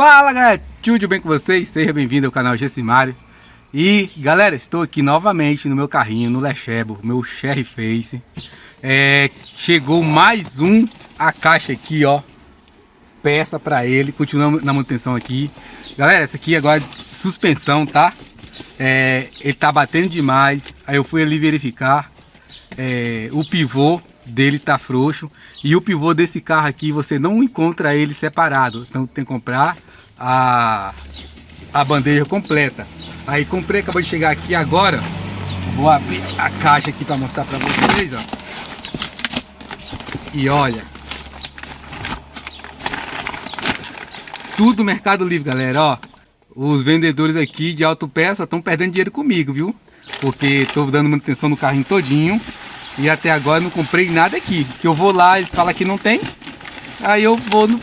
Fala galera, tudo bem com vocês? Seja bem-vindo ao canal Gessimário E galera, estou aqui novamente no meu carrinho, no Lechebo, meu Cherry Face. É, Chegou mais um, a caixa aqui ó. Peça para ele, continuamos na manutenção aqui. Galera, essa aqui agora é suspensão, tá? É, ele tá batendo demais, aí eu fui ali verificar é, O pivô dele tá frouxo e o pivô desse carro aqui você não encontra ele separado então tem que comprar a, a bandeja completa. Aí comprei, acabou de chegar aqui agora. Vou abrir a caixa aqui para mostrar para vocês, ó. E olha. Tudo Mercado Livre, galera, ó. Os vendedores aqui de autopeça estão perdendo dinheiro comigo, viu? Porque estou dando manutenção no carrinho todinho. E até agora não comprei nada aqui. Que eu vou lá, eles falam que não tem. Aí eu vou no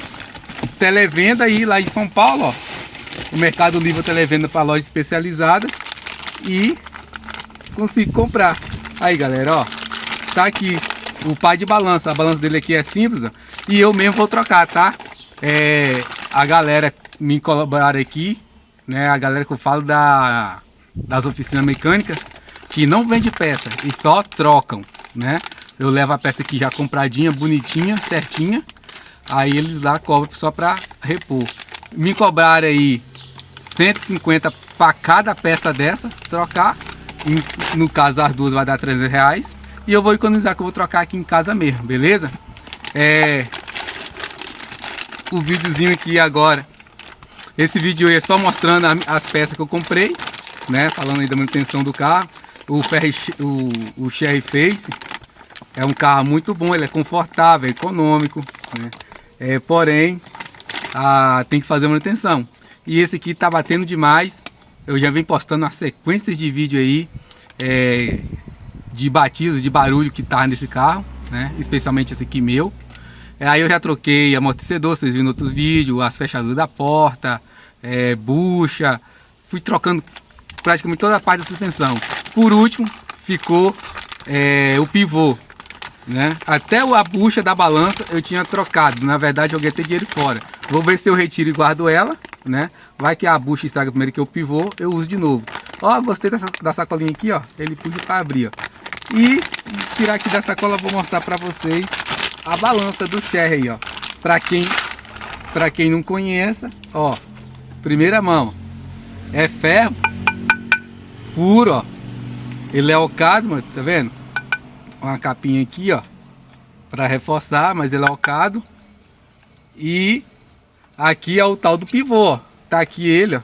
televenda aí lá em São Paulo, ó. O Mercado Livre televenda para loja especializada e consigo comprar. Aí, galera, ó. Tá aqui o pai de balança. A balança dele aqui é simples, ó, E eu mesmo vou trocar, tá? É, a galera me colaboraram aqui, né? A galera que eu falo da, das oficinas mecânicas que não vende peça e só trocam, né? Eu levo a peça aqui já compradinha, bonitinha, certinha Aí eles lá cobram só para repor. Me cobraram aí 150 para cada peça dessa, trocar. no caso as duas vai dar 300 reais. E eu vou economizar que eu vou trocar aqui em casa mesmo, beleza? É... O videozinho aqui agora. Esse vídeo aí é só mostrando as peças que eu comprei, né? Falando aí da manutenção do carro. O, Ferry, o, o Face é um carro muito bom, ele é confortável, é econômico, né? É, porém, a, tem que fazer manutenção. E esse aqui tá batendo demais. Eu já venho postando as sequências de vídeo aí é, de batidas, de barulho que tá nesse carro, né? Especialmente esse aqui meu. É, aí eu já troquei amortecedor, vocês viram no outro vídeo, as fechaduras da porta, é, bucha. Fui trocando praticamente toda a parte da suspensão. Por último, ficou é, o pivô. Né? Até a bucha da balança eu tinha trocado. Na verdade, joguei até dinheiro fora. Vou ver se eu retiro e guardo ela, né? Vai que a bucha estraga primeiro que eu pivô, eu uso de novo. Ó, gostei dessa, da sacolinha aqui, ó. Ele puxa para abrir, ó. E tirar aqui da sacola, vou mostrar para vocês a balança do Sherry, ó. Para quem, para quem não conheça, ó. Primeira mão. É ferro puro, ó. Ele é ocado, mano, tá vendo? uma capinha aqui, ó, para reforçar, mas ele é alcado. E aqui é o tal do pivô, ó. Tá aqui ele, ó,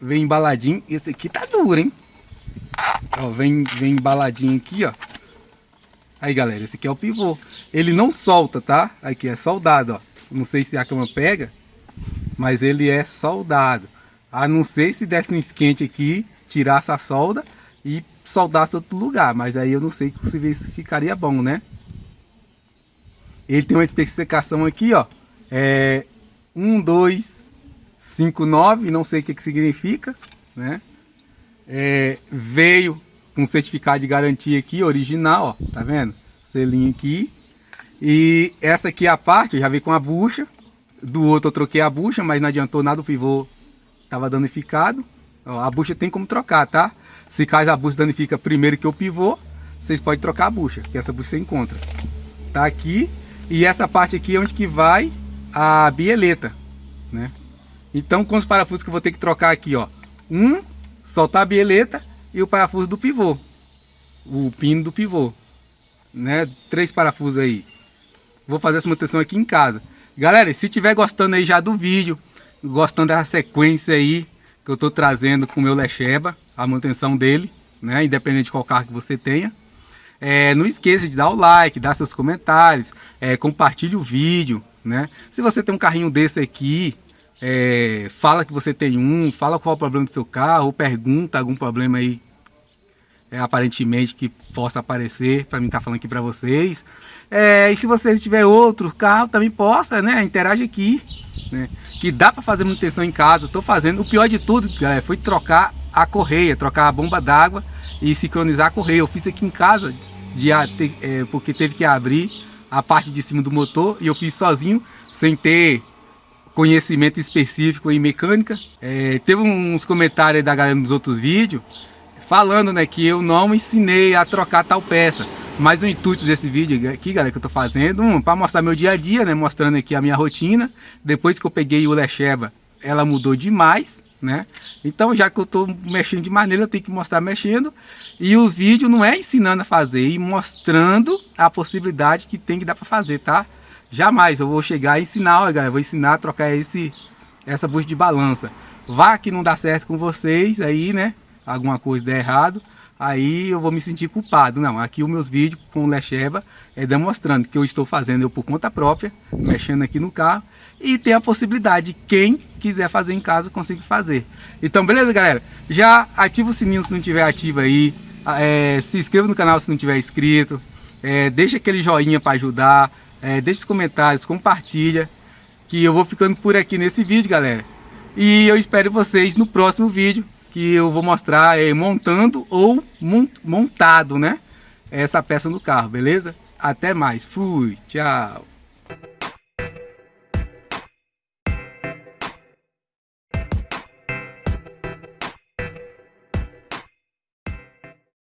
vem embaladinho. Esse aqui tá duro, hein? Ó, vem, vem embaladinho aqui, ó. Aí, galera, esse aqui é o pivô. Ele não solta, tá? Aqui é soldado, ó. Não sei se a cama pega, mas ele é soldado. A não ser se desse um esquente aqui, tirasse a solda e soldasse outro lugar, mas aí eu não sei se ficaria bom, né? Ele tem uma especificação aqui, ó, é 1259, não sei o que, que significa, né? É, veio com certificado de garantia aqui, original, ó, tá vendo? Selinho aqui. E essa aqui é a parte, eu já vi com a bucha. Do outro eu troquei a bucha, mas não adiantou nada, o pivô tava danificado. Ó, a bucha tem como trocar, tá? Se caso a bucha danifica primeiro que o pivô, vocês podem trocar a bucha, que essa bucha você encontra. Tá aqui. E essa parte aqui é onde que vai a bieleta, né? Então, com os parafusos que eu vou ter que trocar aqui, ó. Um, soltar a bieleta e o parafuso do pivô. O pino do pivô. Né? Três parafusos aí. Vou fazer essa manutenção aqui em casa. Galera, se tiver gostando aí já do vídeo, gostando dessa sequência aí, que eu estou trazendo com o meu Lecheba, a manutenção dele, né? Independente de qual carro que você tenha. É, não esqueça de dar o like, dar seus comentários, é, compartilhe o vídeo, né? Se você tem um carrinho desse aqui, é, fala que você tem um, fala qual é o problema do seu carro, pergunta algum problema aí, é, aparentemente que possa aparecer, para mim estar tá falando aqui para vocês. É, e se você tiver outro carro, também possa, né? Interage aqui, né? Que dá para fazer manutenção em casa, estou fazendo. O pior de tudo, galera, foi trocar a correia, trocar a bomba d'água e sincronizar a correia. Eu fiz aqui em casa, de, é, porque teve que abrir a parte de cima do motor e eu fiz sozinho, sem ter conhecimento específico em mecânica. É, teve uns comentários da galera nos outros vídeos falando né, que eu não ensinei a trocar tal peça. Mas o intuito desse vídeo aqui, galera, que eu tô fazendo, um, para mostrar meu dia a dia, né? Mostrando aqui a minha rotina. Depois que eu peguei o Lecheba, ela mudou demais, né? Então, já que eu tô mexendo de maneira, eu tenho que mostrar mexendo. E o vídeo não é ensinando a fazer, e mostrando a possibilidade que tem que dar para fazer, tá? Jamais eu vou chegar e ensinar, olha, galera, vou ensinar a trocar esse, essa bucha de balança. Vá que não dá certo com vocês aí, né? Alguma coisa der errado aí eu vou me sentir culpado. Não, aqui os meus vídeos com o Lecheba é demonstrando que eu estou fazendo eu por conta própria, mexendo aqui no carro, e tem a possibilidade, quem quiser fazer em casa, consiga fazer. Então, beleza, galera? Já ativa o sininho se não tiver ativo aí, é, se inscreva no canal se não tiver inscrito, é, deixa aquele joinha para ajudar, é, deixa os comentários, compartilha, que eu vou ficando por aqui nesse vídeo, galera. E eu espero vocês no próximo vídeo, que eu vou mostrar é, montando ou montado, né? Essa peça no carro, beleza? Até mais. Fui. Tchau.